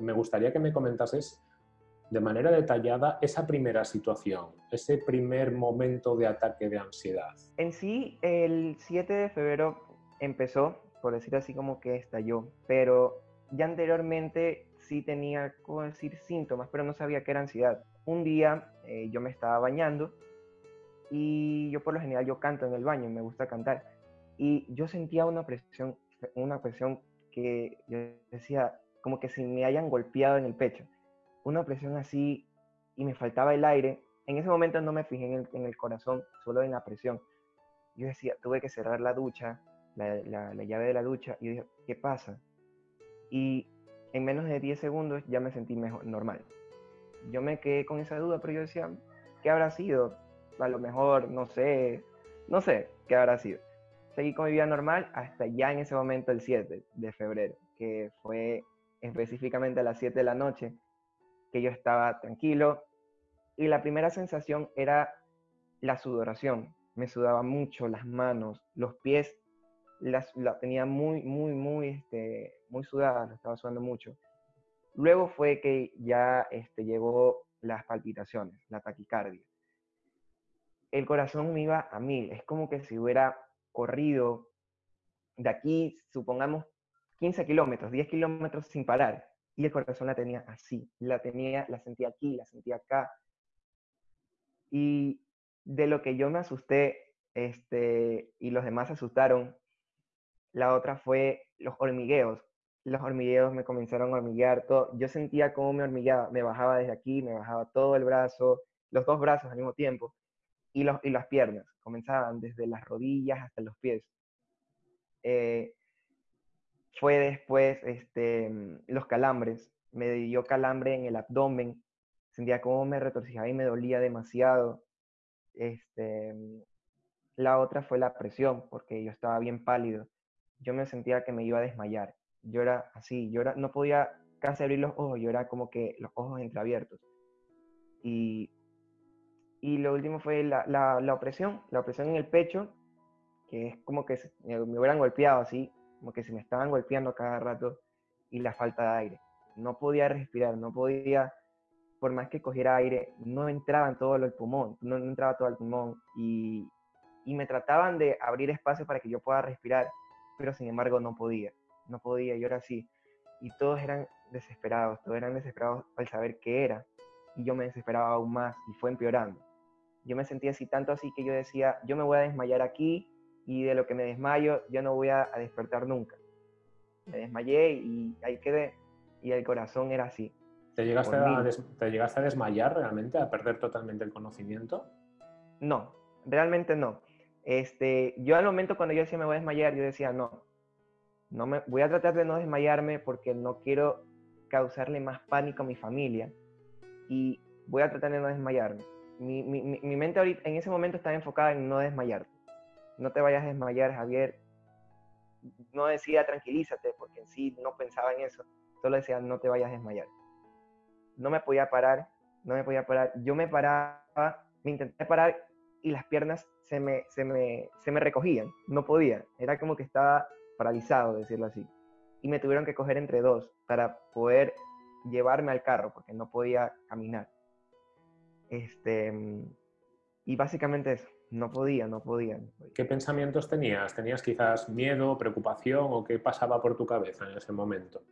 Me gustaría que me comentases de manera detallada esa primera situación, ese primer momento de ataque de ansiedad. En sí, el 7 de febrero empezó, por decir así como que estalló, pero ya anteriormente sí tenía, como decir, síntomas, pero no sabía que era ansiedad. Un día eh, yo me estaba bañando y yo por lo general yo canto en el baño, me gusta cantar, y yo sentía una presión, una presión que yo decía como que si me hayan golpeado en el pecho una presión así y me faltaba el aire. En ese momento no me fijé en el, corazón, solo en la presión. Yo decía, tuve que cerrar la ducha, la, llave de la ducha, y dije, ¿qué pasa? Y en menos de 10 segundos ya me sentí mejor, normal. Yo me quedé con esa duda, pero yo decía, ¿qué habrá sido? A lo mejor, no sé, no sé qué habrá sido. Seguí con mi vida normal hasta ya en ese momento, el 7 de febrero, que fue específicamente a las 7 de la noche, que yo estaba tranquilo. Y la primera sensación era la sudoración. Me sudaba mucho las manos, los pies, las, la tenía muy, muy, muy, este, muy sudada, lo estaba sudando mucho. Luego fue que ya este, llegó las palpitaciones, la taquicardia. El corazón me iba a mil, es como que si hubiera corrido de aquí, supongamos, 15 kilómetros, 10 kilómetros sin parar y el corazón la tenía así, la tenía, la sentía aquí, la sentía acá. Y de lo que yo me asusté, este, y los demás asustaron, la otra fue los hormigueos. Los hormigueos me comenzaron a hormiguear, todo. yo sentía cómo me hormigueaba, me bajaba desde aquí, me bajaba todo el brazo, los dos brazos al mismo tiempo, y, los, y las piernas, comenzaban desde las rodillas hasta los pies. Eh, fue después este, mm, los calambres. Me dio calambre en el abdomen. Sentía cómo me retorcijaba y me dolía demasiado. Este, mm, la otra fue la presión, porque yo estaba bien pálido. Yo me sentía que me iba a desmayar. Yo era así, yo era, no podía casi abrir los ojos, yo era como que los ojos entreabiertos. Y, y lo último fue la, la, la opresión, la opresión en el pecho, que es como que me hubieran golpeado así, como que se me estaban golpeando cada rato y la falta de aire. No podía respirar, no podía, por más que cogiera aire, no entraba en todo el pulmón, no, entraba todo el pulmón y, y me trataban de abrir espacio para que yo pueda respirar, pero sin embargo no podía, no podía, yo era así. Y todos eran desesperados, todos eran desesperados al saber qué era. Y yo me desesperaba aún más y fue empeorando. Yo me sentía así, tanto así que yo decía, yo me voy a desmayar aquí y de lo que me desmayo ya no voy a, despertar nunca. Me desmayé y ahí quedé y el corazón era así. ¿Te llegaste, a ¿Te llegaste a desmayar realmente, a perder totalmente el conocimiento? No, realmente no. Este, yo al momento cuando yo decía me voy a desmayar, yo decía no, no me, voy a tratar de no desmayarme porque no quiero causarle más pánico a mi familia y voy a tratar de no desmayarme. Mi, mi, mi mente ahorita, en ese momento estaba enfocada en no desmayarte no te vayas a desmayar, Javier. No decía tranquilízate, porque en sí no pensaba en eso. Solo decía no te vayas a desmayar. No me podía parar, no me podía parar. Yo me paraba, me intenté parar y las piernas se me, se me, se me recogían. No podía. Era como que estaba paralizado, decirlo así. Y me tuvieron que coger entre dos para poder llevarme al carro, porque no podía caminar. Este, y básicamente eso. No podía, no podía, ¿Qué pensamientos tenías? ¿Tenías quizás miedo, preocupación o qué pasaba por tu cabeza en ese momento?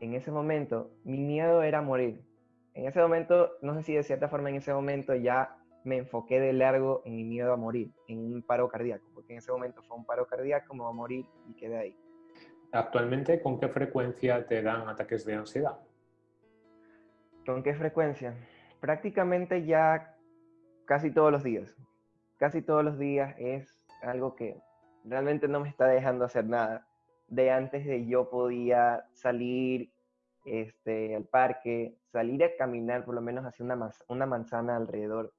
En ese momento, mi miedo era morir. En ese momento, no sé si de cierta forma en ese momento ya me enfoqué de largo en mi miedo a morir, en un paro cardíaco, porque en ese momento fue un paro cardíaco, me a morir y quedé ahí. Actualmente, ¿con qué frecuencia te dan ataques de ansiedad? ¿Con qué frecuencia? Prácticamente ya casi todos los días casi todos los días es algo que realmente no me está dejando hacer nada. De antes de yo podía salir este, al parque, salir a caminar por lo menos hacia una, manzana alrededor.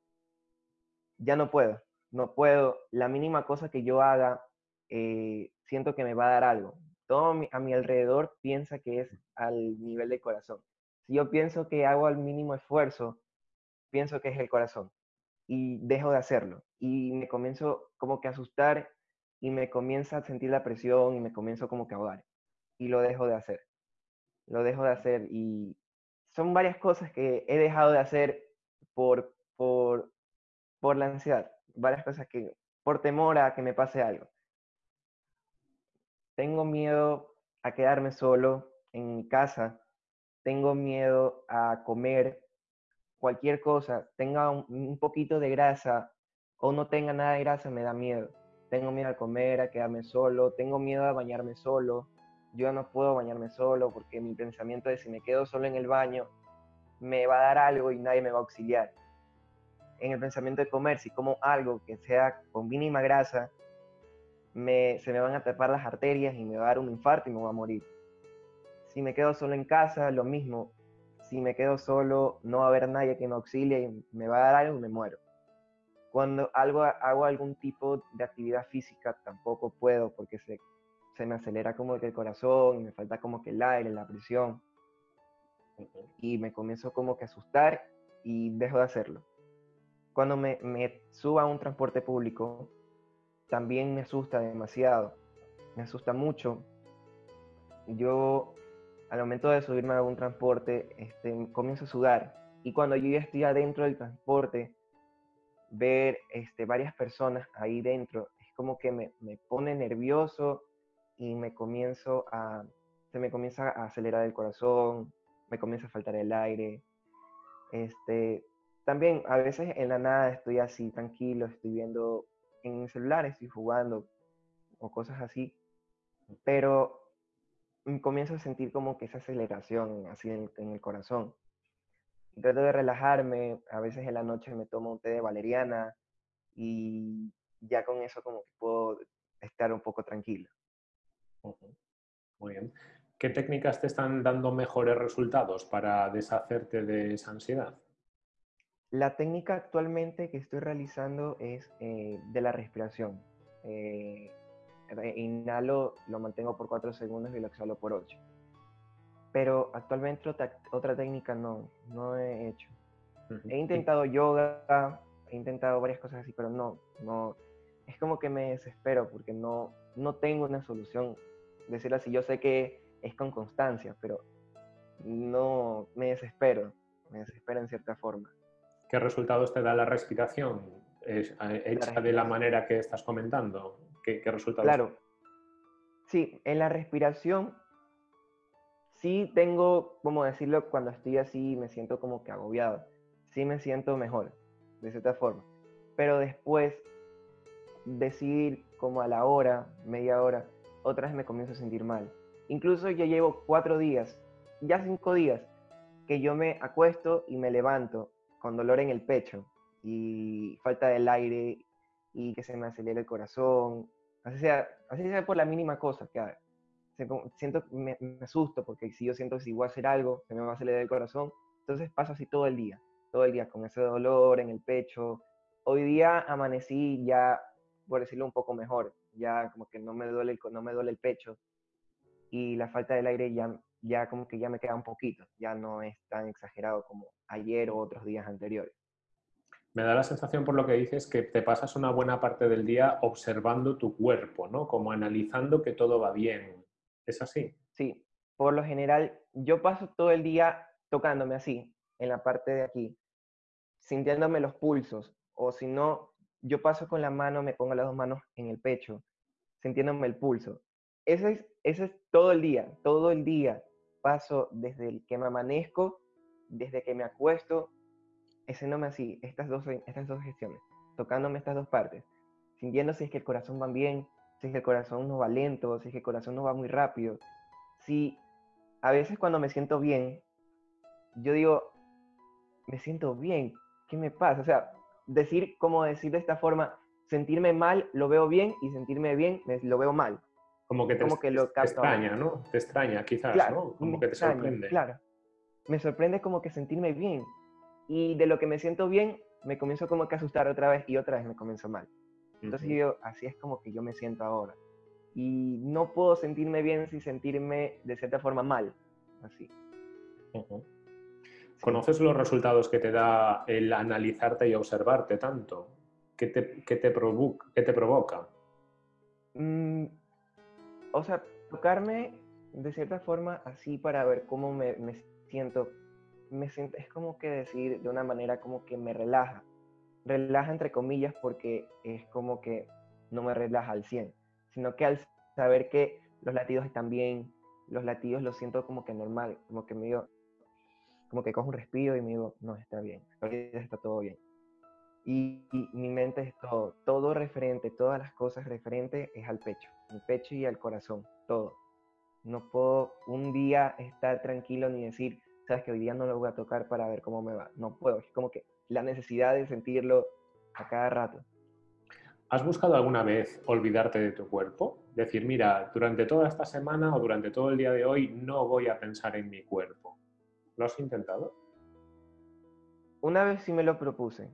Ya no puedo, no puedo. La mínima cosa que yo haga, eh, siento que me va a dar algo. Todo a mi alrededor piensa que es al nivel del corazón. Si yo pienso que hago el mínimo esfuerzo, pienso que es el corazón y dejo de hacerlo. Y me comienzo como que a asustar y me comienza a sentir la presión y me comienzo como que a ahogar. Y lo dejo de hacer. lo dejo de hacer y son varias cosas que he dejado de hacer por, por, por la ansiedad, varias cosas que, por temor a que me pase algo. Tengo miedo a quedarme solo en mi casa, tengo miedo a comer cualquier cosa, tenga un, poquito de grasa o no tenga nada de grasa, me da miedo. Tengo miedo a comer, a quedarme solo, tengo miedo a bañarme solo. Yo no puedo bañarme solo porque mi pensamiento es si me quedo solo en el baño, me va a dar algo y nadie me va a auxiliar. En el pensamiento de comer, si como algo que sea con mínima grasa, me, se me van a tapar las arterias y me va a dar un infarto y me voy a morir. Si me quedo solo en casa, lo mismo si me quedo solo, no va a haber nadie que me auxilie y me va a dar algo y me muero. Cuando algo, hago algún tipo de actividad física, tampoco puedo porque se, se me acelera como que el corazón me falta como que el aire, la presión. Y me comienzo como que a asustar y dejo de hacerlo. Cuando me, me subo a un transporte público, también me asusta demasiado. Me asusta mucho. Yo al momento de subirme a algún transporte, este, comienzo a sudar. Y cuando yo ya estoy adentro del transporte, ver este, varias personas ahí dentro, es como que me, me, pone nervioso y me comienzo a, se me comienza a acelerar el corazón, me comienza a faltar el aire. Este, también a veces en la nada estoy así tranquilo, estoy viendo en mi celular, estoy jugando o cosas así, pero comienzo a sentir como que esa aceleración así en, el corazón. Trato de relajarme, a veces en la noche me tomo un té de valeriana y ya con eso como que puedo estar un poco tranquilo. Muy bien. ¿Qué técnicas te están dando mejores resultados para deshacerte de esa ansiedad? La técnica actualmente que estoy realizando es eh, de la respiración. Eh, inhalo, lo mantengo por 4 segundos y lo exhalo por 8. Pero actualmente otra, técnica no, no he hecho. He intentado yoga, he intentado varias cosas así, pero no, no. Es como que me desespero porque no, no tengo una solución. Decir así, yo sé que es con constancia, pero no me desespero, me desespero en cierta forma. ¿Qué resultados te da la respiración? Hecha de la manera que estás comentando. ¿Qué, resultados? Claro. Sí, en la respiración sí tengo, como decirlo, cuando estoy así me siento como que agobiado. Sí me siento mejor, de cierta forma. Pero después, decir como a la hora, media hora, otra vez me comienzo a sentir mal. Incluso ya llevo cuatro días, ya cinco días, que yo me acuesto y me levanto con dolor en el pecho y falta del aire y que se me acelere el corazón, así sea, así sea por la mínima cosa que haga. Siento, me, me asusto porque si yo siento que si voy a hacer algo, se me va a acelerar el corazón, entonces paso así todo el día, todo el día con ese dolor en el pecho. Hoy día amanecí ya, por decirlo un poco mejor, ya como que no me duele el, no me duele el pecho y la falta del aire ya, ya como que ya me queda un poquito, ya no es tan exagerado como ayer o otros días anteriores me da la sensación por lo que dices que te pasas una buena parte del día observando tu cuerpo, ¿no? Como analizando que todo va bien. ¿Es así? Sí, por lo general yo paso todo el día tocándome así, en la parte de aquí, sintiéndome los pulsos, o si no, yo paso con la mano, me pongo las dos manos en el pecho, sintiéndome el pulso. Ese es, ese es todo el día, todo el día. Paso desde el que me amanezco, desde que me acuesto, haciéndome así, estas dos, estas dos gestiones, tocándome estas dos partes, sintiendo si es que el corazón va bien, si es que el corazón no va lento, si es que el corazón no va muy rápido. Si a veces cuando me siento bien, yo digo, me siento bien, ¿qué me pasa? O sea, decir, como decir de esta forma, sentirme mal lo veo bien y sentirme bien lo veo mal. Como que te, como que lo te extraña, ¿no? Te extraña quizás, ¿no? Como que te sorprende. Claro. Me sorprende como que sentirme bien. Y de lo que me siento bien, me comienzo como que a asustar otra vez y otra vez me comienzo mal. Entonces yo, así es como que yo me siento ahora. Y no puedo sentirme bien sin sentirme de cierta forma mal. Así. ¿Conoces los resultados que te da el analizarte y observarte tanto? ¿Qué te, qué te, provoca, qué te provoca? Mm, o sea, tocarme de cierta forma, así para ver cómo me, me siento, me siento, es como que decir de una manera como que me relaja. Relaja entre comillas porque es como que no me relaja al 100, sino que al saber que los latidos están bien, los latidos los siento como que normal, como que me digo, como que cojo un respiro y me digo, no, está bien, ahorita está todo bien. Y, mi mente es todo, todo referente, todas las cosas referentes es al pecho, el pecho y al corazón, todo. No puedo un día estar tranquilo ni decir, sabes que hoy día no lo voy a tocar para ver cómo me va. No puedo, es como que la necesidad de sentirlo a cada rato. ¿Has buscado alguna vez olvidarte de tu cuerpo? Decir, mira, durante toda esta semana o durante todo el día de hoy no voy a pensar en mi cuerpo. ¿Lo has intentado? Una vez sí me lo propuse.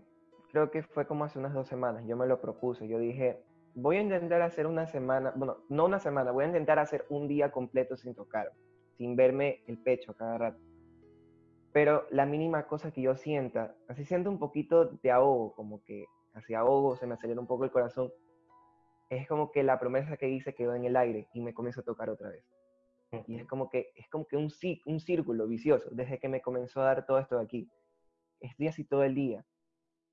Creo que fue como hace unas dos semanas. Yo me lo propuse. Yo dije, voy a intentar hacer una semana, bueno, no una semana, voy a intentar hacer un día completo sin tocar, sin verme el pecho cada rato. Pero la mínima cosa que yo sienta, así siento un poquito de ahogo, como que hacia ahogo, se me acelera un poco el corazón, es como que la promesa que hice quedó en el aire y me comienzo a tocar otra vez. Y es como que, es como que un, un círculo vicioso, desde que me comenzó a dar todo esto de aquí. Estoy así todo el día.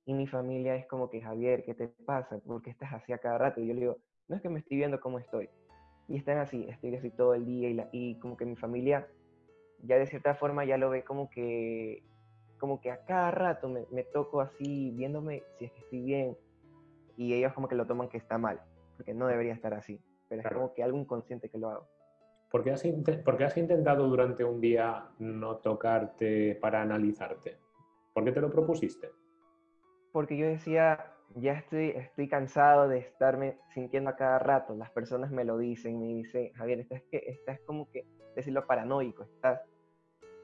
Y mi familia es como que, Javier, ¿qué te pasa? ¿Por qué estás así a cada rato? Y yo le digo, no es que me estoy viendo cómo estoy. Y están así, estoy así todo el día y, la, y como que mi familia ya de cierta forma ya lo ve como que como que a cada rato me, me, toco así, viéndome si es que estoy bien, y ellos como que lo toman que está mal, porque no debería estar así, pero es como que algo inconsciente que lo hago. ¿Por qué, has ¿Por qué has intentado durante un día no tocarte para analizarte? ¿Por qué te lo propusiste? Porque yo decía, ya estoy, estoy cansado de estarme sintiendo a cada rato. Las personas me lo dicen, me dicen, Javier, estás, que, estás como que, decirlo paranoico, estás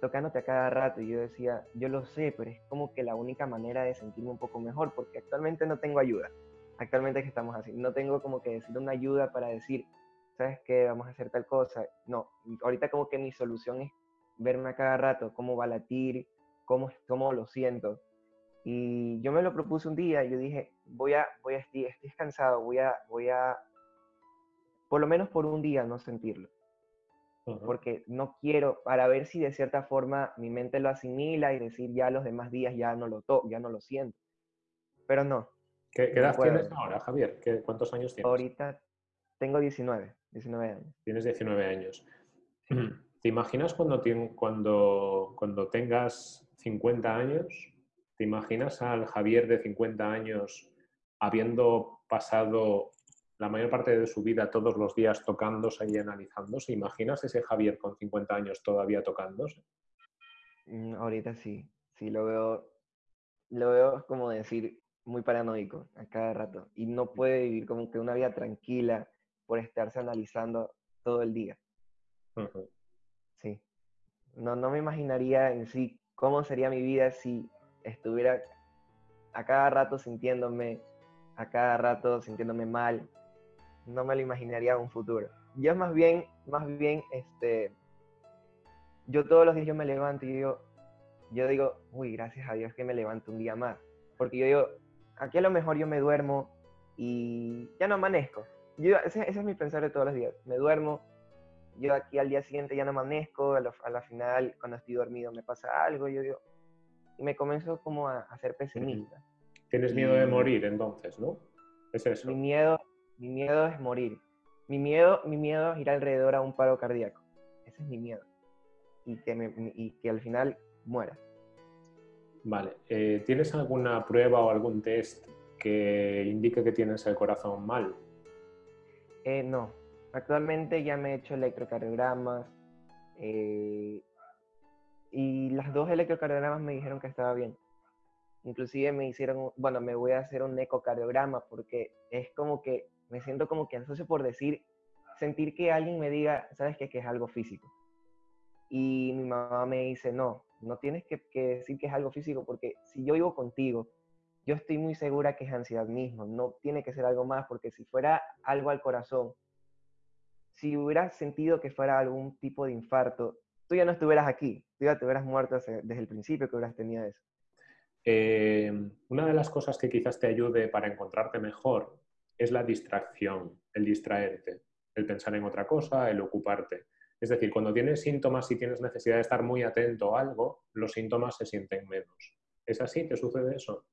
tocándote a cada rato. Y yo decía, yo lo sé, pero es como que la única manera de sentirme un poco mejor, porque actualmente no tengo ayuda. Actualmente que estamos así, no tengo como que decir una ayuda para decir, ¿sabes qué? Vamos a hacer tal cosa. No, ahorita como que mi solución es verme a cada rato, cómo va a latir, cómo, cómo lo siento. Y yo me lo propuse un día y yo dije, voy a, voy a, estoy, estoy cansado, voy a, voy a, por lo menos por un día no sentirlo porque no quiero, para ver si de cierta forma mi mente lo asimila y decir ya los demás días ya no lo to ya no lo siento. Pero no. ¿Qué, edad tienes ahora, Javier? ¿Qué, ¿Cuántos años tienes? Ahorita tengo 19, 19 años. Tienes 19 años. ¿Te imaginas cuando, cuando, cuando tengas 50 años? ¿Te imaginas al Javier de 50 años habiendo pasado la mayor parte de su vida todos los días tocándose y analizándose. ¿Imaginas ese Javier con 50 años todavía tocándose? Mm, ahorita sí, sí lo veo, lo veo como decir muy paranoico a cada rato y no puede vivir como que una vida tranquila por estarse analizando todo el día. Sí. No, no me imaginaría en sí cómo sería mi vida si estuviera a cada rato sintiéndome, a cada rato sintiéndome mal, no me lo imaginaría en un futuro. Yo más bien, más bien, este, yo todos los días yo me levanto y yo, yo digo, uy, gracias a Dios que me levanto un día más. Porque yo digo, aquí a lo mejor yo me duermo y ya no amanezco. Yo, ese, es mi pensar de todos los días. Me duermo, yo aquí al día siguiente ya no amanezco, a, la final cuando estoy dormido me pasa algo, yo digo, y me comienzo como a, a ser pesimista. Tienes miedo de morir entonces, ¿no? Es eso. Mi miedo, mi miedo es morir. Mi miedo, mi miedo es ir alrededor a un paro cardíaco. Ese es mi miedo. Y que, y que al final muera. Vale. Eh, ¿Tienes alguna prueba o algún test que indique que tienes el corazón mal? Eh, no. Actualmente ya me he hecho electrocardiogramas. Eh, y las dos electrocardiogramas me dijeron que estaba bien. Inclusive me hicieron, bueno, me voy a hacer un ecocardiograma porque es como que me siento como que ansioso por decir, sentir que alguien me diga, sabes qué? que es algo físico. Y mi mamá me dice, no, no tienes que, decir que es algo físico porque si yo vivo contigo, yo estoy muy segura que es ansiedad mismo, no tiene que ser algo más porque si fuera algo al corazón, si hubieras sentido que fuera algún tipo de infarto, tú ya no estuvieras aquí, tú ya te hubieras muerto desde el principio que hubieras tenido eso. Eh, una de las cosas que quizás te ayude para encontrarte mejor es la distracción, el distraerte, el pensar en otra cosa, el ocuparte. Es decir, cuando tienes síntomas y tienes necesidad de estar muy atento a algo, los síntomas se sienten menos. ¿Es así? ¿Te sucede eso?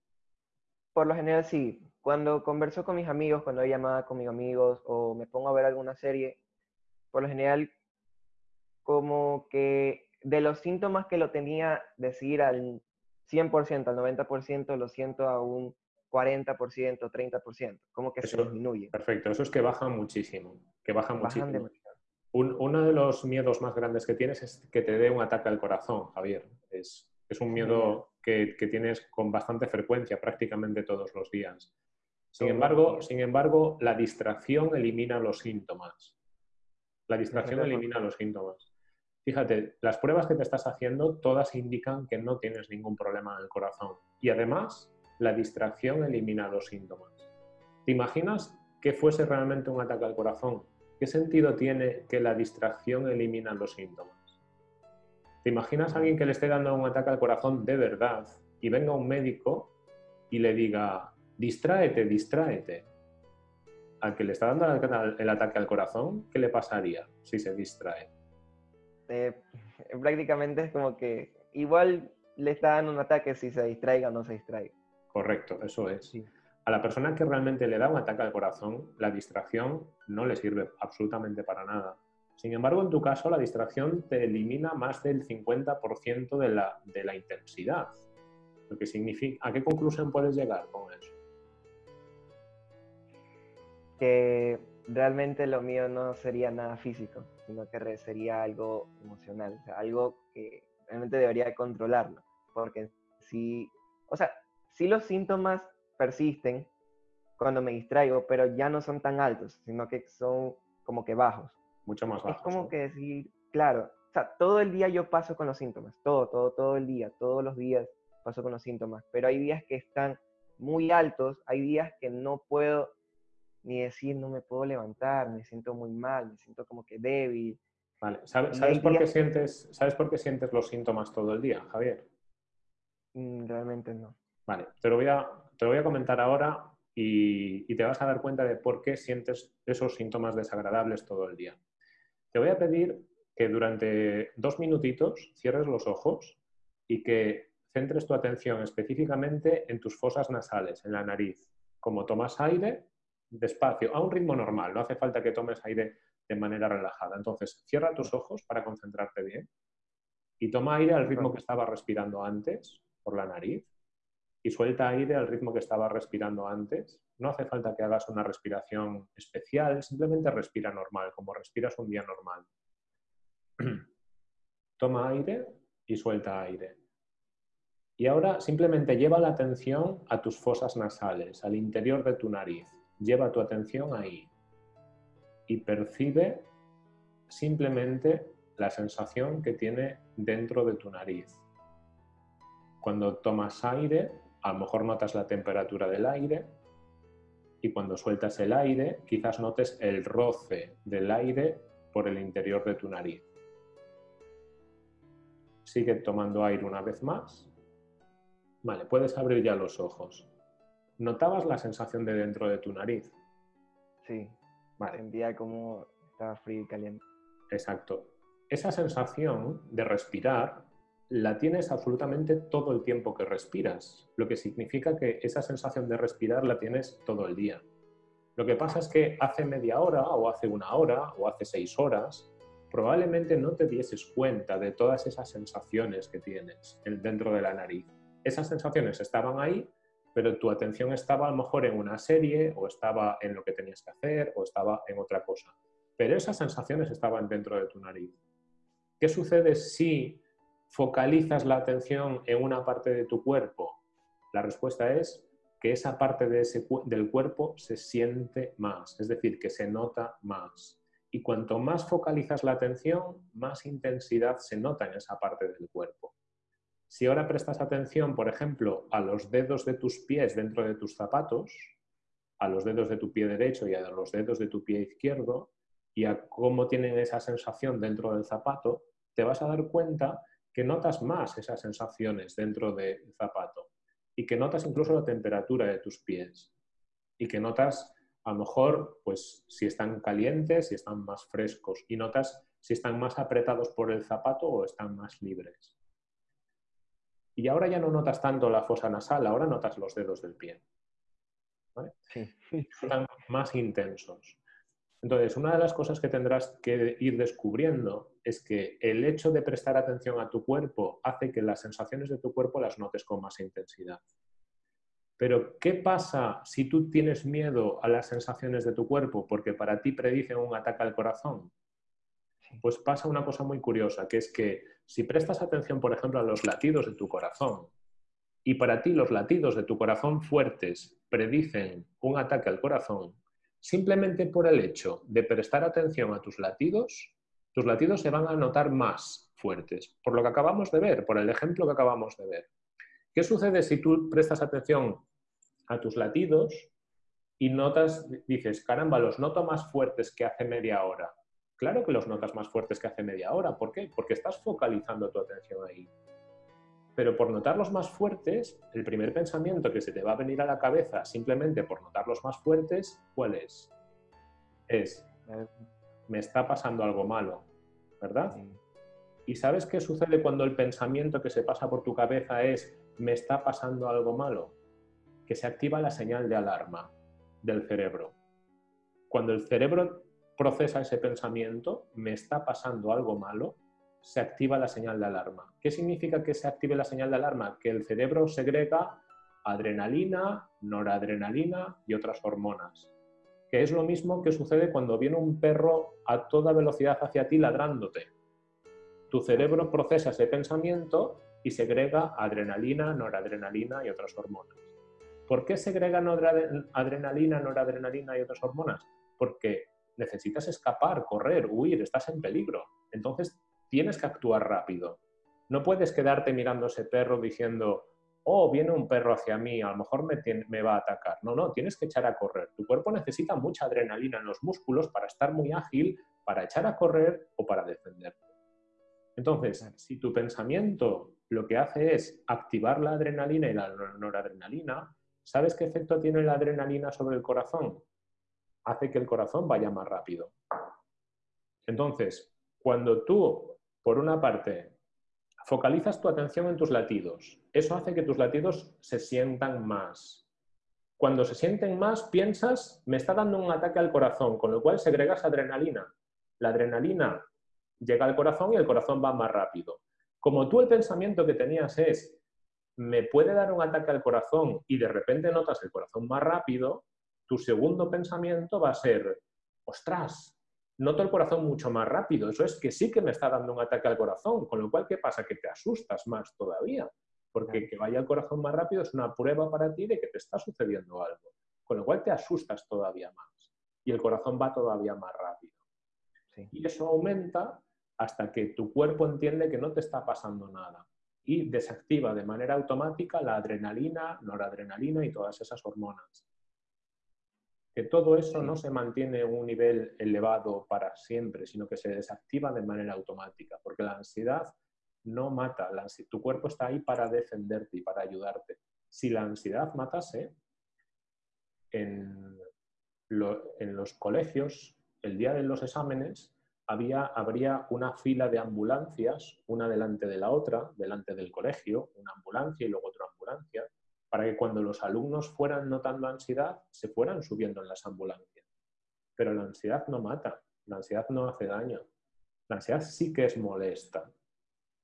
Por lo general sí. Cuando converso con mis amigos, cuando hay llamada con mis amigos o me pongo a ver alguna serie, por lo general como que de los síntomas que lo tenía decir al 100%, al 90%, lo siento a un 40%, 30%, como que se disminuye. Perfecto, eso es que baja muchísimo, que baja muchísimo. uno de los miedos más grandes que tienes es que te dé un ataque al corazón, Javier. Es, es un miedo que, que, tienes con bastante frecuencia, prácticamente todos los días. Sin embargo, sin embargo, la distracción elimina los síntomas. La distracción elimina los síntomas. Fíjate, las pruebas que te estás haciendo todas indican que no tienes ningún problema en el corazón. Y además, la distracción elimina los síntomas. ¿Te imaginas que fuese realmente un ataque al corazón? ¿Qué sentido tiene que la distracción elimina los síntomas? ¿Te imaginas a alguien que le esté dando un ataque al corazón de verdad y venga un médico y le diga, distráete, distráete? Al que le está dando el ataque al corazón, ¿qué le pasaría si se distrae? Eh, prácticamente es como que igual le está dando un ataque si se distraiga o no se distraiga. Correcto, eso es. A la persona que realmente le da un ataque al corazón, la distracción no le sirve absolutamente para nada. Sin embargo, en tu caso, la distracción te elimina más del 50% de la, de la intensidad. Lo que significa, ¿A qué conclusión puedes llegar con eso? Que realmente lo mío no sería nada físico, sino que sería algo emocional, algo que realmente debería controlarlo, porque si, o sea, si los síntomas persisten cuando me distraigo, pero ya no son tan altos, sino que son como que bajos. Mucho más bajos. Es como que decir, claro, o sea, todo el día yo paso con los síntomas, todo, todo, todo el día, todos los días paso con los síntomas, pero hay días que están muy altos, hay días que no puedo ni decir no me puedo levantar, me siento muy mal, me siento como que débil. Vale, ¿sabes, por, qué sientes, ¿sabes por qué sientes los síntomas todo el día, Javier? Mm, realmente no. Vale, te lo voy a, te voy a comentar ahora y, y, te vas a dar cuenta de por qué sientes esos síntomas desagradables todo el día. Te voy a pedir que durante dos minutitos cierres los ojos y que centres tu atención específicamente en tus fosas nasales, en la nariz. Como tomas aire, despacio, a un ritmo normal, no hace falta que tomes aire de manera relajada. Entonces, cierra tus ojos para concentrarte bien y toma aire al ritmo que estaba respirando antes por la nariz y suelta aire al ritmo que estaba respirando antes. No hace falta que hagas una respiración especial, simplemente respira normal, como respiras un día normal. toma aire y suelta aire. Y ahora simplemente lleva la atención a tus fosas nasales, al interior de tu nariz lleva tu atención ahí y percibe simplemente la sensación que tiene dentro de tu nariz. Cuando tomas aire, a lo mejor notas la temperatura del aire y cuando sueltas el aire, quizás notes el roce del aire por el interior de tu nariz. Sigue tomando aire una vez más. Vale, puedes abrir ya los ojos. ¿Notabas la sensación de dentro de tu nariz? Sí. Vale. Sentía como estaba frío y caliente. Exacto. Esa sensación de respirar la tienes absolutamente todo el tiempo que respiras, lo que significa que esa sensación de respirar la tienes todo el día. Lo que pasa es que hace media hora o hace una hora o hace seis horas, probablemente no te dieses cuenta de todas esas sensaciones que tienes dentro de la nariz. Esas sensaciones estaban ahí, pero tu atención estaba a lo mejor en una serie o estaba en lo que tenías que hacer o estaba en otra cosa. Pero esas sensaciones estaban dentro de tu nariz. ¿Qué sucede si focalizas la atención en una parte de tu cuerpo? La respuesta es que esa parte de ese, del cuerpo se siente más, es decir, que se nota más. Y cuanto más focalizas la atención, más intensidad se nota en esa parte del cuerpo. Si ahora prestas atención, por ejemplo, a los dedos de tus pies dentro de tus zapatos, a los dedos de tu pie derecho y a los dedos de tu pie izquierdo, y a cómo tienen esa sensación dentro del zapato, te vas a dar cuenta que notas más esas sensaciones dentro del zapato y que notas incluso la temperatura de tus pies y que notas A lo mejor, pues si están calientes, si están más frescos y notas si están más apretados por el zapato o están más libres. Y ahora ya no notas tanto la fosa nasal, ahora notas los dedos del pie. Están más intensos. Entonces, una de las cosas que tendrás que ir descubriendo es que el hecho de prestar atención a tu cuerpo hace que las sensaciones de tu cuerpo las notes con más intensidad. Pero, ¿qué pasa si tú tienes miedo a las sensaciones de tu cuerpo porque para ti predicen un ataque al corazón? Pues pasa una cosa muy curiosa, que es que si prestas atención, por ejemplo, a los latidos de tu corazón, y para ti los latidos de tu corazón fuertes predicen un ataque al corazón, simplemente por el hecho de prestar atención a tus latidos, tus latidos se van a notar más fuertes, por lo que acabamos de ver, por el ejemplo que acabamos de ver. ¿Qué sucede si tú prestas atención a tus latidos y notas, dices, caramba, los noto más fuertes que hace media hora? Claro que los notas más fuertes que hace media hora. ¿Por qué? Porque estás focalizando tu atención ahí. Pero por notarlos más fuertes, el primer pensamiento que se te va a venir a la cabeza simplemente por notarlos más fuertes, ¿cuál es? Es, me está pasando algo malo, ¿verdad? ¿Y sabes qué sucede cuando el pensamiento que se pasa por tu cabeza es, me está pasando algo malo? Que se activa la señal de alarma del cerebro. Cuando el cerebro procesa ese pensamiento, me está pasando algo malo, se activa la señal de alarma. ¿Qué significa que se active la señal de alarma? Que el cerebro segrega adrenalina, noradrenalina y otras hormonas. Que es lo mismo que sucede cuando viene un perro a toda velocidad hacia ti ladrándote. Tu cerebro procesa ese pensamiento y segrega adrenalina, noradrenalina y otras hormonas. ¿Por qué segrega adrenalina, noradrenalina y otras hormonas? Porque necesitas escapar, correr, huir, estás en peligro. Entonces tienes que actuar rápido. No puedes quedarte mirando a ese perro diciendo, oh, viene un perro hacia mí, a lo mejor me, me, va a atacar. No, no, tienes que echar a correr. Tu cuerpo necesita mucha adrenalina en los músculos para estar muy ágil, para echar a correr o para defenderte. Entonces, si tu pensamiento lo que hace es activar la adrenalina y la noradrenalina, ¿sabes qué efecto tiene la adrenalina sobre el corazón? hace que el corazón vaya más rápido. Entonces, cuando tú, por una parte, focalizas tu atención en tus latidos, eso hace que tus latidos se sientan más. Cuando se sienten más, piensas, me está dando un ataque al corazón, con lo cual segregas adrenalina. La adrenalina llega al corazón y el corazón va más rápido. Como tú el pensamiento que tenías es, me puede dar un ataque al corazón y de repente notas el corazón más rápido, tu segundo pensamiento va a ser, ostras, noto el corazón mucho más rápido, eso es que sí que me está dando un ataque al corazón, con lo cual, ¿qué pasa? Que te asustas más todavía, porque que vaya el corazón más rápido es una prueba para ti de que te está sucediendo algo, con lo cual te asustas todavía más y el corazón va todavía más rápido. Y eso aumenta hasta que tu cuerpo entiende que no te está pasando nada y desactiva de manera automática la adrenalina, noradrenalina y todas esas hormonas que todo eso no se mantiene en un nivel elevado para siempre, sino que se desactiva de manera automática, porque la ansiedad no mata, tu cuerpo está ahí para defenderte y para ayudarte. Si la ansiedad matase, en, los colegios, el día de los exámenes, había, habría una fila de ambulancias, una delante de la otra, delante del colegio, una ambulancia y luego otra ambulancia, para que cuando los alumnos fueran notando ansiedad, se fueran subiendo en las ambulancias. Pero la ansiedad no mata, la ansiedad no hace daño. La ansiedad sí que es molesta,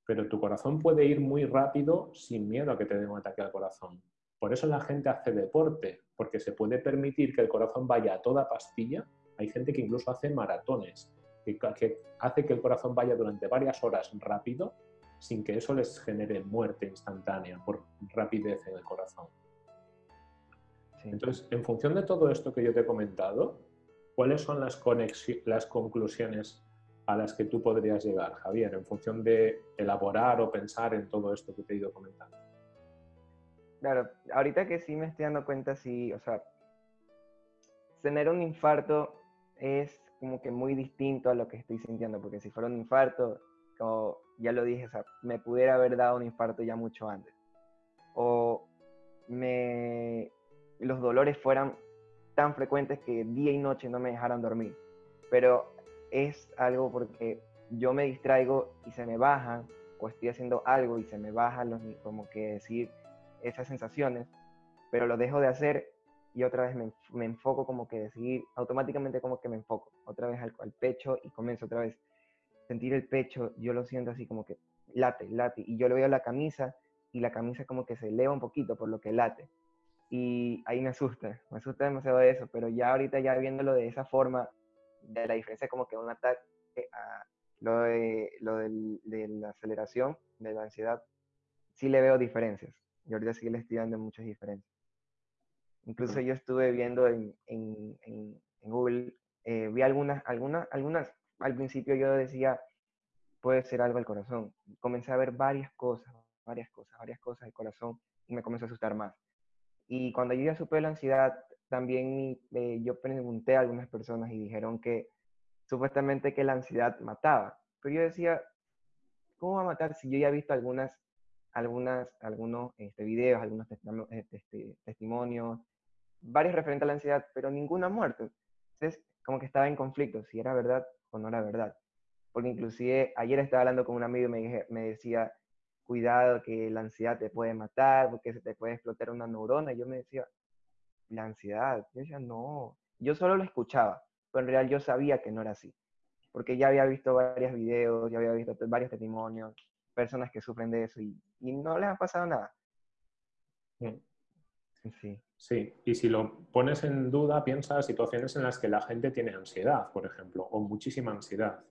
pero tu corazón puede ir muy rápido sin miedo a que te dé un ataque al corazón. Por eso la gente hace deporte, porque se puede permitir que el corazón vaya a toda pastilla. Hay gente que incluso hace maratones, que, que hace que el corazón vaya durante varias horas rápido sin que eso les genere muerte instantánea por rapidez en el corazón. Entonces, en función de todo esto que yo te he comentado, ¿cuáles son las, las conclusiones a las que tú podrías llegar, Javier, en función de elaborar o pensar en todo esto que te he ido comentando? Claro, ahorita que sí me estoy dando cuenta, sí, o sea, tener un infarto es como que muy distinto a lo que estoy sintiendo, porque si fuera un infarto, como ya lo dije, me pudiera haber dado un infarto ya mucho antes. O me, los dolores fueran tan frecuentes que día y noche no me dejaran dormir. Pero es algo porque yo me distraigo y se me bajan, o estoy haciendo algo y se me bajan los, como que decir esas sensaciones, pero lo dejo de hacer y otra vez me, enfoco como que decir, automáticamente como que me enfoco otra vez al, al pecho y comienzo otra vez sentir el pecho, yo lo siento así como que late, late, y yo le veo la camisa y la camisa como que se eleva un poquito por lo que late. Y ahí me asusta, me asusta demasiado eso, pero ya ahorita ya viéndolo de esa forma, de la diferencia como que un ataque a lo de, lo de la aceleración, de la ansiedad, sí le veo diferencias. Y ahorita sí le estoy dando muchas diferencias. Incluso yo estuve viendo en, en, en, Google, eh, vi algunas, algunas, algunas, al principio yo decía, puede ser algo al corazón. Comencé a ver varias cosas, varias cosas, varias cosas del corazón y me comenzó a asustar más. Y cuando yo ya supe la ansiedad, también eh, yo pregunté a algunas personas y dijeron que supuestamente que la ansiedad mataba. Pero yo decía, ¿cómo va a matar si yo ya he visto algunas, algunas, algunos este, videos, algunos este, testimonios, varios referentes a la ansiedad, pero ninguna muerte? Entonces, como que estaba en conflicto, si era verdad o no era verdad porque inclusive ayer estaba hablando con un amigo y me, me decía, cuidado que la ansiedad te puede matar, porque se te puede explotar una neurona. Y yo me decía, la ansiedad. Yo decía, no, yo solo lo escuchaba, pero en realidad yo sabía que no era así, porque ya había visto varios videos, ya había visto varios testimonios, personas que sufren de eso y, y no les ha pasado nada. Mm. Sí. Y si lo pones en duda, piensa situaciones en las que la gente tiene ansiedad, por ejemplo, o muchísima ansiedad.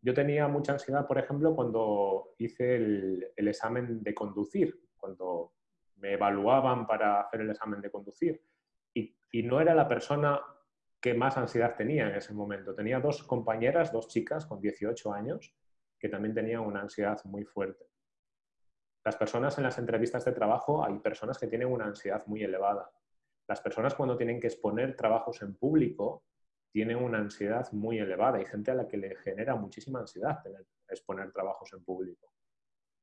Yo tenía mucha ansiedad, por ejemplo, cuando hice el, examen de conducir, cuando me evaluaban para hacer el examen de conducir. Y, no era la persona que más ansiedad tenía en ese momento. Tenía dos compañeras, dos chicas con 18 años, que también tenían una ansiedad muy fuerte. Las personas en las entrevistas de trabajo, hay personas que tienen una ansiedad muy elevada. Las personas cuando tienen que exponer trabajos en público tienen una ansiedad muy elevada. Hay gente a la que le genera muchísima ansiedad tener, exponer trabajos en público.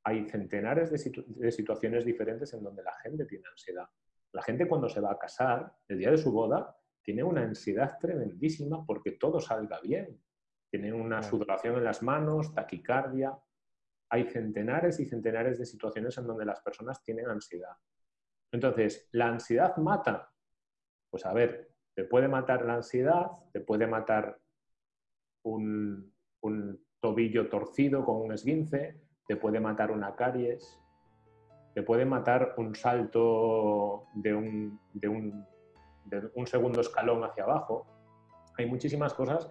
Hay centenares de, situaciones diferentes en donde la gente tiene ansiedad. La gente cuando se va a casar, el día de su boda, tiene una ansiedad tremendísima porque todo salga bien. Tienen una sudoración en las manos, taquicardia. Hay centenares y centenares de situaciones en donde las personas tienen ansiedad. Entonces, ¿la ansiedad mata? Pues a ver, te puede matar la ansiedad, te puede matar un, tobillo torcido con un esguince, te puede matar una caries, te puede matar un salto de un, segundo escalón hacia abajo. Hay muchísimas cosas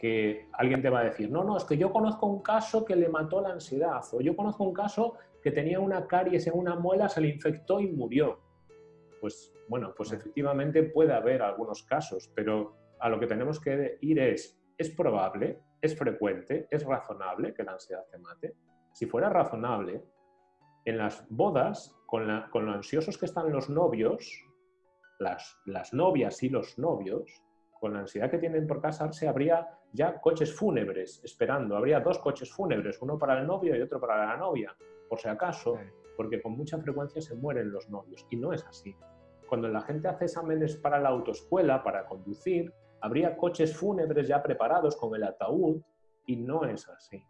que alguien te va a decir, no, no, es que yo conozco un caso que le mató la ansiedad, o yo conozco un caso que tenía una caries en una muela, se le infectó y murió. Pues bueno, pues efectivamente puede haber algunos casos, pero a lo que tenemos que ir es, ¿es probable, es frecuente, es razonable que la ansiedad te mate? Si fuera razonable, en las bodas, con, lo ansiosos que están los novios, las, las novias y los novios, con la ansiedad que tienen por casarse, habría ya coches fúnebres esperando. Habría dos coches fúnebres, uno para el novio y otro para la novia, por si acaso, porque con mucha frecuencia se mueren los novios. Y no es así. Cuando la gente hace exámenes para la autoescuela, para conducir, habría coches fúnebres ya preparados con el ataúd y no es así.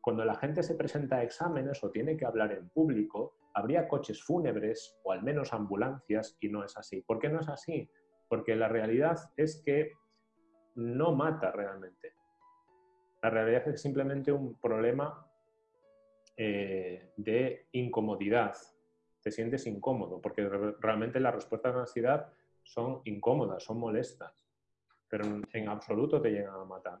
Cuando la gente se presenta a exámenes o tiene que hablar en público, habría coches fúnebres o al menos ambulancias y no es así. ¿Por qué no es así? Porque la realidad es que no mata realmente. La realidad es simplemente un problema eh, de incomodidad, te sientes incómodo, porque realmente las respuestas de ansiedad son incómodas, son molestas, pero en absoluto te llegan a matar.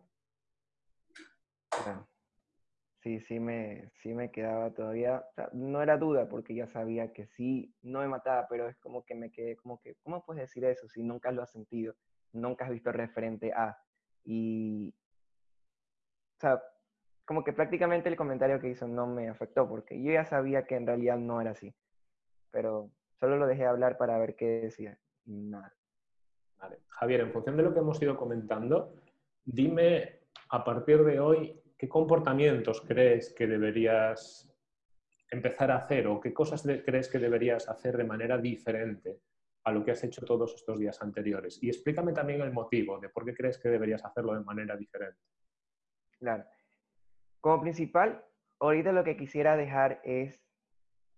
Sí, sí me, sí me quedaba todavía, no era duda porque ya sabía que sí, no me mataba, pero es como que me quedé como que, ¿cómo puedes decir eso si nunca lo has sentido? Nunca has visto referente a. Y, o sea, como que prácticamente el comentario que hizo no me afectó porque yo ya sabía que en realidad no era así pero solo lo dejé hablar para ver qué decía. Nada. Vale. Javier, en función de lo que hemos ido comentando, dime a partir de hoy qué comportamientos crees que deberías empezar a hacer o qué cosas crees que deberías hacer de manera diferente a lo que has hecho todos estos días anteriores. Y explícame también el motivo de por qué crees que deberías hacerlo de manera diferente. Claro. Como principal, ahorita lo que quisiera dejar es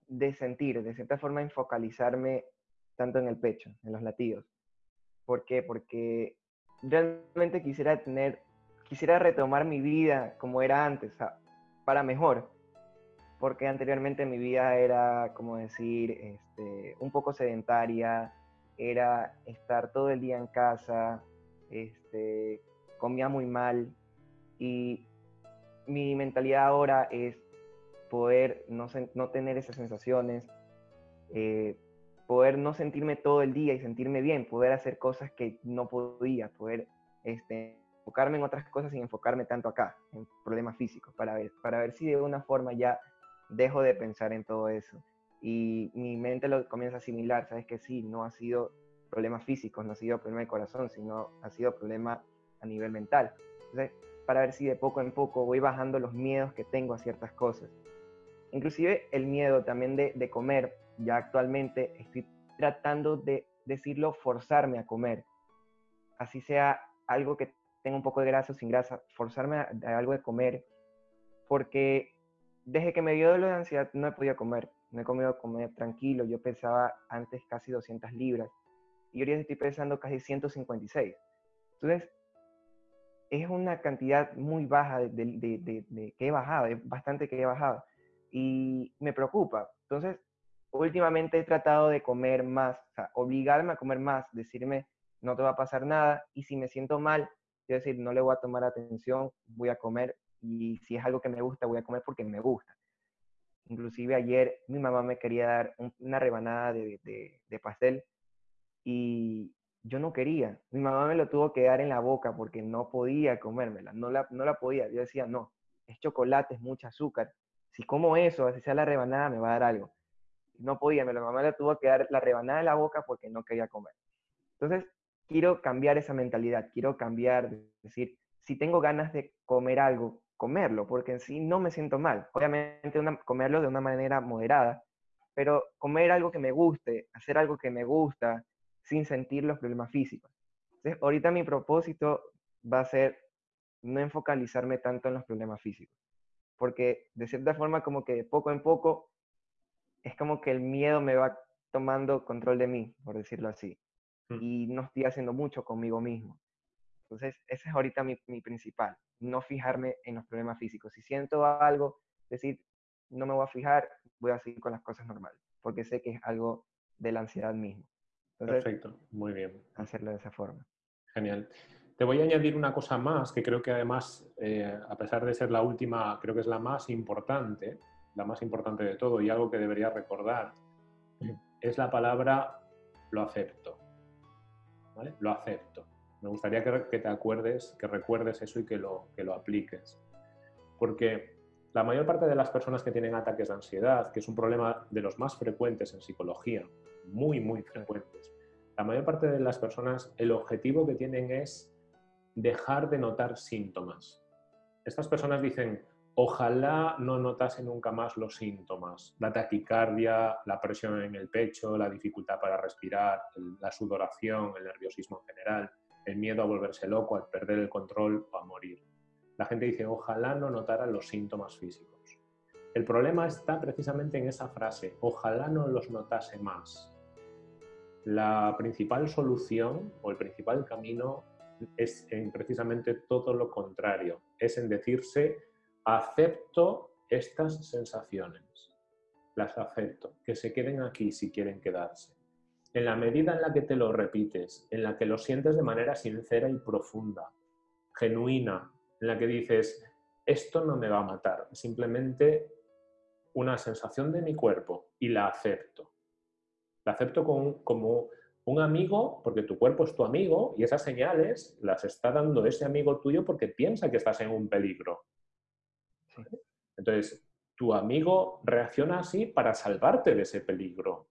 de sentir, de cierta forma, enfocalizarme tanto en el pecho, en los latidos. ¿Por qué? Porque realmente quisiera tener, quisiera retomar mi vida como era antes, para mejor. Porque anteriormente mi vida era, como decir, este, un poco sedentaria, era estar todo el día en casa, este, comía muy mal y mi mentalidad ahora es poder no, no tener esas sensaciones, eh, poder no sentirme todo el día y sentirme bien, poder hacer cosas que no podía, poder este, enfocarme en otras cosas sin enfocarme tanto acá, en problemas físicos, para ver, para ver si de alguna forma ya dejo de pensar en todo eso. Y mi mente lo comienza a asimilar, sabes que sí, no ha sido problemas físicos, no ha sido problema de corazón, sino ha sido problema a nivel mental. Entonces, para ver si de poco en poco voy bajando los miedos que tengo a ciertas cosas. Inclusive el miedo también de, de comer, ya actualmente estoy tratando de decirlo, forzarme a comer. Así sea algo que un poco de grasa o sin grasa, forzarme a, algo de comer, porque desde que me dio dolor de ansiedad no he podido comer, no he comido comer tranquilo, yo pensaba antes casi 200 libras y ahora estoy pesando casi 156. Entonces, es una cantidad muy baja de, de, que he bajado, es bastante que he bajado y me preocupa. Entonces, últimamente he tratado de comer más, o sea, obligarme a comer más, decirme, no te va a pasar nada, y si me siento mal, quiero decir, no le voy a tomar atención, voy a comer, y si es algo que me gusta, voy a comer porque me gusta. Inclusive ayer mi mamá me quería dar una rebanada de, pastel y yo no quería. Mi mamá me lo tuvo que dar en la boca porque no podía comérmela, no la, no la podía. Yo decía, no, es chocolate, es mucho azúcar. Si como eso, así sea la rebanada, me va a dar algo no podía, la mamá le tuvo que dar la rebanada de la boca porque no quería comer. Entonces, quiero cambiar esa mentalidad, quiero cambiar, es decir, si tengo ganas de comer algo, comerlo, porque en sí no me siento mal. Obviamente comerlo de una manera moderada, pero comer algo que me guste, hacer algo que me gusta, sin sentir los problemas físicos. Entonces, ahorita mi propósito va a ser no enfocalizarme tanto en los problemas físicos, porque de cierta forma como que de poco en poco es como que el miedo me va tomando control de mí, por decirlo así. Y no estoy haciendo mucho conmigo mismo. Entonces, ese es ahorita mi, mi, principal, no fijarme en los problemas físicos. Si siento algo, decir, no me voy a fijar, voy a seguir con las cosas normales, porque sé que es algo de la ansiedad misma. Perfecto, muy bien. Hacerlo de esa forma. Genial. Te voy a añadir una cosa más que creo que además, eh, a pesar de ser la última, creo que es la más importante, la más importante de todo y algo que debería recordar, es la palabra lo acepto. ¿Vale? Lo acepto. Me gustaría que, te acuerdes, que recuerdes eso y que lo, que lo apliques. Porque la mayor parte de las personas que tienen ataques de ansiedad, que es un problema de los más frecuentes en psicología, muy, muy frecuentes, la mayor parte de las personas, el objetivo que tienen es dejar de notar síntomas. Estas personas dicen, Ojalá no notase nunca más los síntomas, la taquicardia, la presión en el pecho, la dificultad para respirar, la sudoración, el nerviosismo en general, el miedo a volverse loco, a perder el control o a morir. La gente dice, ojalá no notara los síntomas físicos. El problema está precisamente en esa frase, ojalá no los notase más. La principal solución o el principal camino es en precisamente todo lo contrario, es en decirse acepto estas sensaciones, las acepto, que se queden aquí si quieren quedarse. En la medida en la que te lo repites, en la que lo sientes de manera sincera y profunda, genuina, en la que dices, esto no me va a matar, simplemente una sensación de mi cuerpo y la acepto. La acepto como un amigo, porque tu cuerpo es tu amigo y esas señales las está dando ese amigo tuyo porque piensa que estás en un peligro. Entonces, tu amigo reacciona así para salvarte de ese peligro.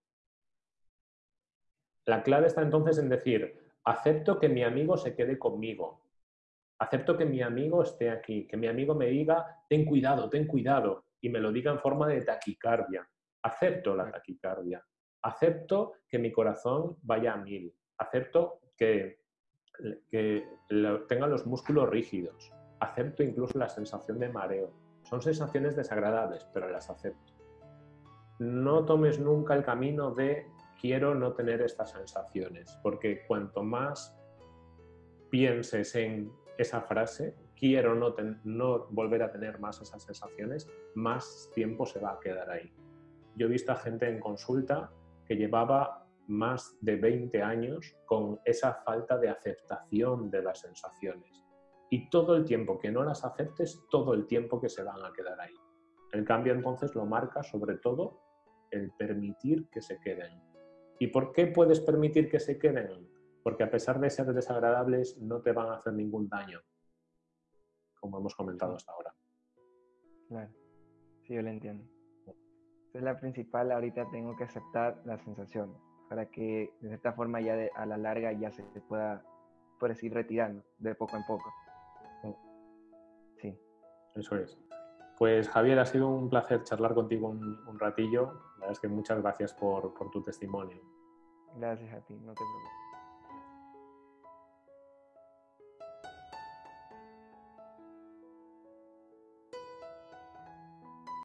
La clave está entonces en decir, acepto que mi amigo se quede conmigo. Acepto que mi amigo esté aquí, que mi amigo me diga, ten cuidado, ten cuidado, y me lo diga en forma de taquicardia. Acepto la taquicardia. Acepto que mi corazón vaya a mil. Acepto que, que tenga los músculos rígidos. Acepto incluso la sensación de mareo. Son sensaciones desagradables, pero las acepto. No tomes nunca el camino de quiero no tener estas sensaciones, porque cuanto más pienses en esa frase, quiero no, no volver a tener más esas sensaciones, más tiempo se va a quedar ahí. Yo he visto a gente en consulta que llevaba más de 20 años con esa falta de aceptación de las sensaciones. Y todo el tiempo que no las aceptes, todo el tiempo que se van a quedar ahí. El cambio entonces lo marca sobre todo el permitir que se queden. ¿Y por qué puedes permitir que se queden? Porque a pesar de ser desagradables, no te van a hacer ningún daño, como hemos comentado hasta ahora. Claro, sí, yo lo entiendo. es la principal, ahorita tengo que aceptar la sensación para que de cierta forma ya a la larga ya se pueda, por decir, retirando de poco en poco. Eso es. Pues Javier, ha sido un placer charlar contigo un, ratillo. La verdad es que muchas gracias por, por tu testimonio. Gracias a ti, no te preocupes.